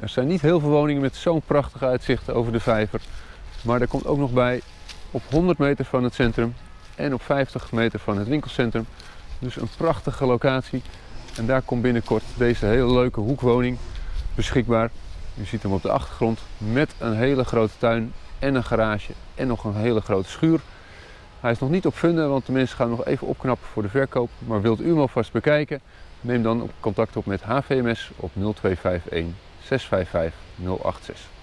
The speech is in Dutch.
Er zijn niet heel veel woningen met zo'n prachtig uitzicht over de vijver. Maar er komt ook nog bij op 100 meter van het centrum en op 50 meter van het winkelcentrum. Dus een prachtige locatie. En daar komt binnenkort deze hele leuke hoekwoning beschikbaar. U ziet hem op de achtergrond met een hele grote tuin en een garage en nog een hele grote schuur. Hij is nog niet op funden, want de mensen gaan nog even opknappen voor de verkoop. Maar wilt u hem alvast bekijken? Neem dan contact op met HVMS op 0251 655 086.